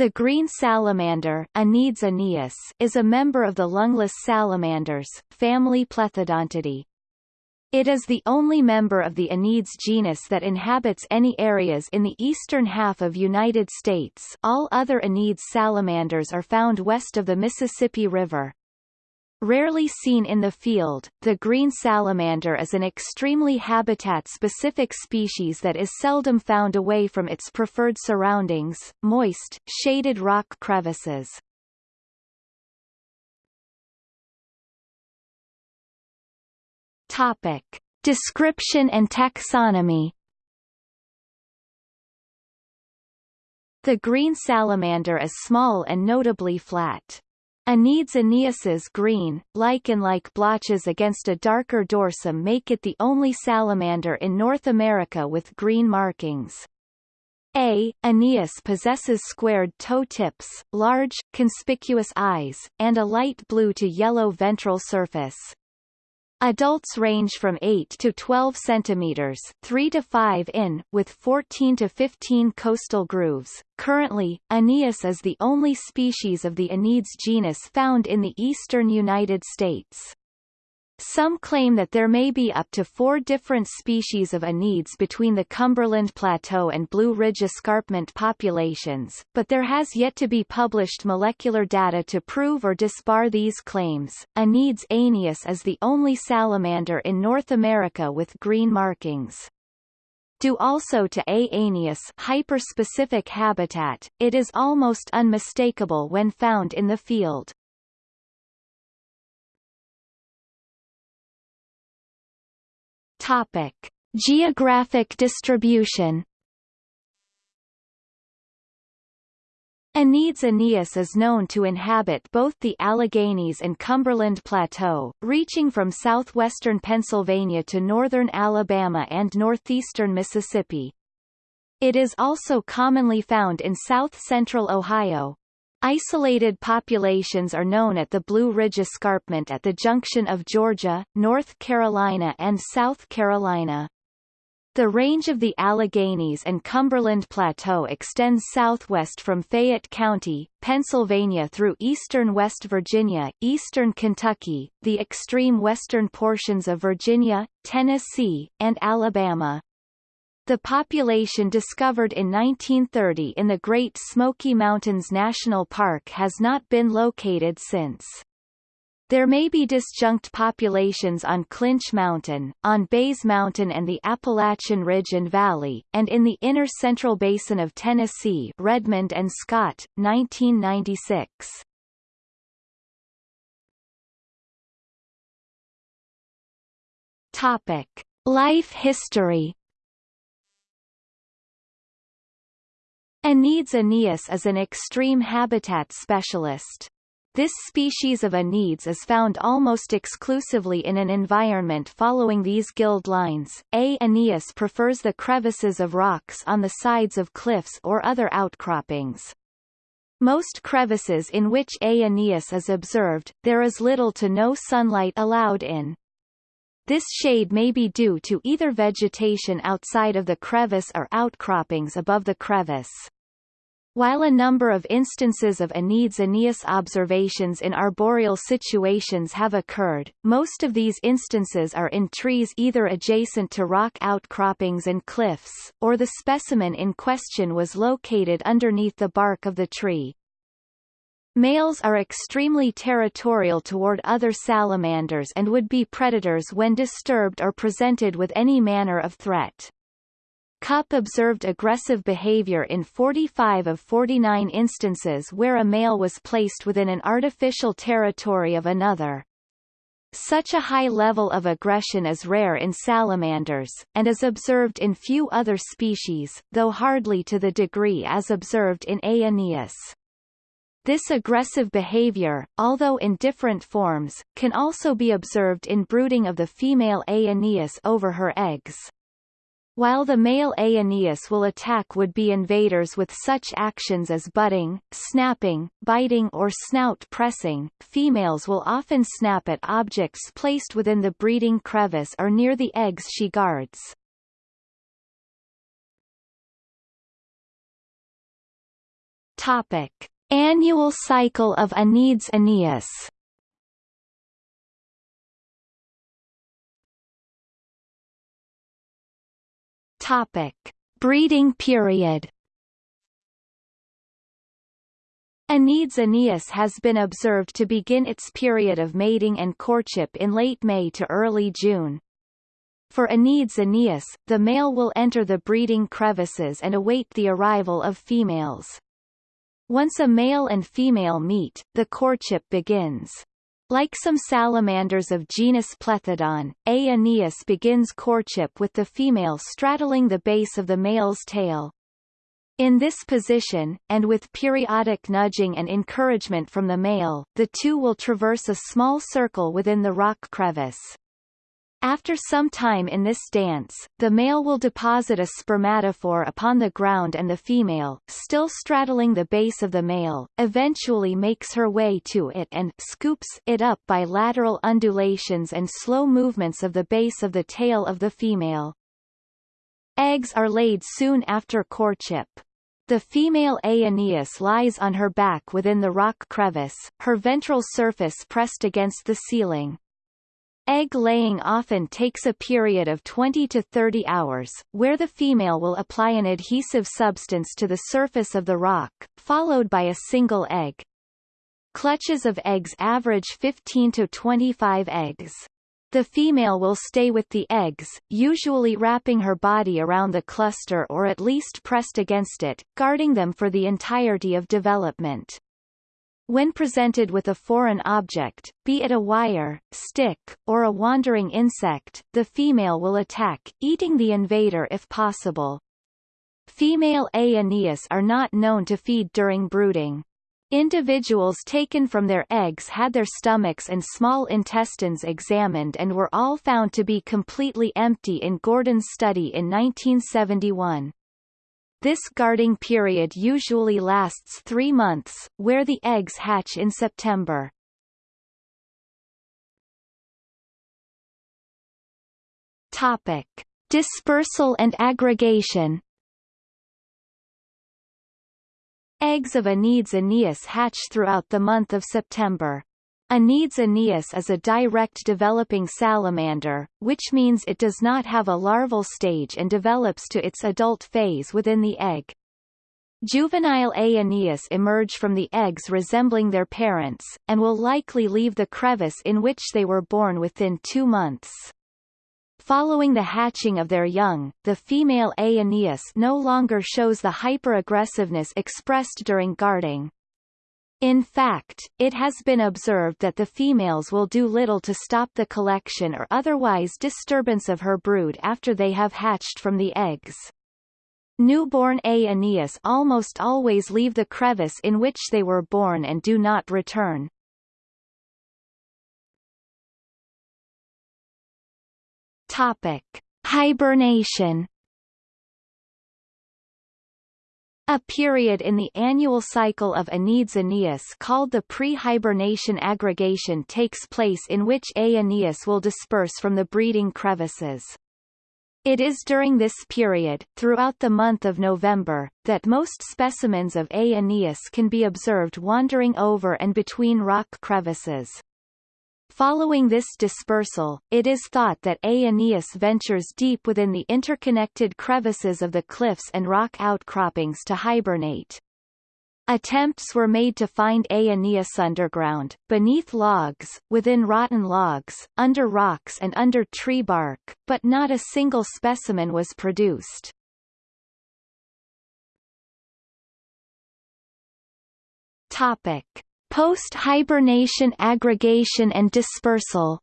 The green salamander Aneides aeneus, is a member of the lungless salamanders, family Plethodontidae. It is the only member of the Aneides genus that inhabits any areas in the eastern half of United States all other Aneides salamanders are found west of the Mississippi River. Rarely seen in the field, the green salamander is an extremely habitat-specific species that is seldom found away from its preferred surroundings, moist, shaded rock crevices. Topic. Description and taxonomy The green salamander is small and notably flat. Aneides aeneus's green, lichen-like blotches against a darker dorsum make it the only salamander in North America with green markings. A. Aeneus possesses squared toe tips, large, conspicuous eyes, and a light blue to yellow ventral surface. Adults range from 8 to 12 centimeters, 3 to 5 in, with 14 to 15 costal grooves. Currently, Aeneus is the only species of the Aneides genus found in the eastern United States. Some claim that there may be up to four different species of Aneides between the Cumberland Plateau and Blue Ridge escarpment populations, but there has yet to be published molecular data to prove or disbar these claims. Aneides aeneus is the only salamander in North America with green markings. Due also to A. aeneus hyperspecific habitat, it is almost unmistakable when found in the field. Topic: Geographic distribution. Aneides aeneus is known to inhabit both the Alleghenies and Cumberland Plateau, reaching from southwestern Pennsylvania to northern Alabama and northeastern Mississippi. It is also commonly found in south-central Ohio, Isolated populations are known at the Blue Ridge Escarpment at the junction of Georgia, North Carolina and South Carolina. The range of the Alleghenies and Cumberland Plateau extends southwest from Fayette County, Pennsylvania through eastern West Virginia, eastern Kentucky, the extreme western portions of Virginia, Tennessee, and Alabama. The population discovered in 1930 in the Great Smoky Mountains National Park has not been located since. There may be disjunct populations on Clinch Mountain, on Bays Mountain and the Appalachian Ridge and Valley, and in the inner central basin of Tennessee Redmond and Scott, 1996. Topic. Life history Aneides aeneus is an extreme habitat specialist. This species of Aneides is found almost exclusively in an environment following these gild lines. A. aeneus prefers the crevices of rocks on the sides of cliffs or other outcroppings. Most crevices in which A. aeneus is observed, there is little to no sunlight allowed in. This shade may be due to either vegetation outside of the crevice or outcroppings above the crevice. While a number of instances of Aneides aeneus observations in arboreal situations have occurred, most of these instances are in trees either adjacent to rock outcroppings and cliffs, or the specimen in question was located underneath the bark of the tree. Males are extremely territorial toward other salamanders and would be predators when disturbed or presented with any manner of threat. Cupp observed aggressive behavior in 45 of 49 instances where a male was placed within an artificial territory of another. Such a high level of aggression is rare in salamanders, and is observed in few other species, though hardly to the degree as observed in A. This aggressive behavior, although in different forms, can also be observed in brooding of the female A. aeneus over her eggs. While the male A. aeneus will attack would-be invaders with such actions as butting, snapping, biting or snout pressing, females will often snap at objects placed within the breeding crevice or near the eggs she guards. Topic. Annual cycle of Aneides Aeneus Topic. Breeding period Aneides Aeneus has been observed to begin its period of mating and courtship in late May to early June. For Aneides Aeneus, the male will enter the breeding crevices and await the arrival of females. Once a male and female meet, the courtship begins. Like some salamanders of genus Plethodon, A. Aeneus begins courtship with the female straddling the base of the male's tail. In this position, and with periodic nudging and encouragement from the male, the two will traverse a small circle within the rock crevice. After some time in this dance, the male will deposit a spermatophore upon the ground and the female, still straddling the base of the male, eventually makes her way to it and scoops it up by lateral undulations and slow movements of the base of the tail of the female. Eggs are laid soon after courtship. The female Aeneus lies on her back within the rock crevice, her ventral surface pressed against the ceiling. Egg laying often takes a period of 20 to 30 hours, where the female will apply an adhesive substance to the surface of the rock, followed by a single egg. Clutches of eggs average 15 to 25 eggs. The female will stay with the eggs, usually wrapping her body around the cluster or at least pressed against it, guarding them for the entirety of development. When presented with a foreign object, be it a wire, stick, or a wandering insect, the female will attack, eating the invader if possible. Female Aeneus are not known to feed during brooding. Individuals taken from their eggs had their stomachs and small intestines examined and were all found to be completely empty in Gordon's study in 1971. This guarding period usually lasts three months, where the eggs hatch in September. Topic. Dispersal and aggregation Eggs of Aneides aeneus hatch throughout the month of September. Aneides aeneus is a direct developing salamander, which means it does not have a larval stage and develops to its adult phase within the egg. Juvenile Aeneus emerge from the eggs resembling their parents, and will likely leave the crevice in which they were born within two months. Following the hatching of their young, the female Aeneus no longer shows the hyperaggressiveness expressed during guarding. In fact, it has been observed that the females will do little to stop the collection or otherwise disturbance of her brood after they have hatched from the eggs. Newborn Aeneus almost always leave the crevice in which they were born and do not return. Topic: Hibernation. A period in the annual cycle of Aneides Aeneus called the pre-hibernation aggregation takes place in which A. Aeneus will disperse from the breeding crevices. It is during this period, throughout the month of November, that most specimens of A. Aeneus can be observed wandering over and between rock crevices. Following this dispersal, it is thought that Aeneus ventures deep within the interconnected crevices of the cliffs and rock outcroppings to hibernate. Attempts were made to find Aeneus underground, beneath logs, within rotten logs, under rocks and under tree bark, but not a single specimen was produced. Topic. Post-hibernation aggregation and dispersal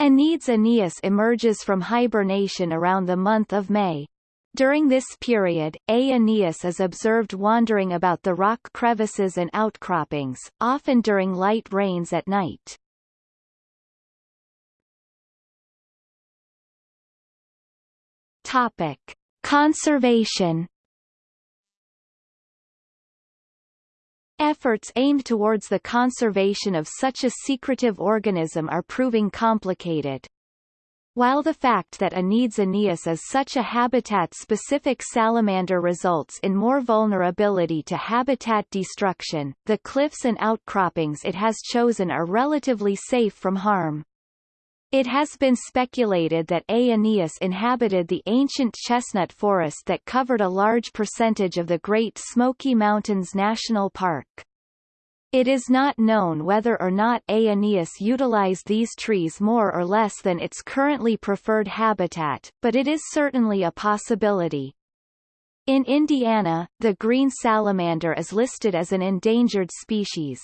Aneides aeneus emerges from hibernation around the month of May. During this period, A. aeneus is observed wandering about the rock crevices and outcroppings, often during light rains at night. Topic. Conservation Efforts aimed towards the conservation of such a secretive organism are proving complicated. While the fact that Aneides aeneus is such a habitat-specific salamander results in more vulnerability to habitat destruction, the cliffs and outcroppings it has chosen are relatively safe from harm. It has been speculated that aeneus inhabited the ancient chestnut forest that covered a large percentage of the Great Smoky Mountains National Park. It is not known whether or not aeneus utilized these trees more or less than its currently preferred habitat, but it is certainly a possibility. In Indiana, the green salamander is listed as an endangered species.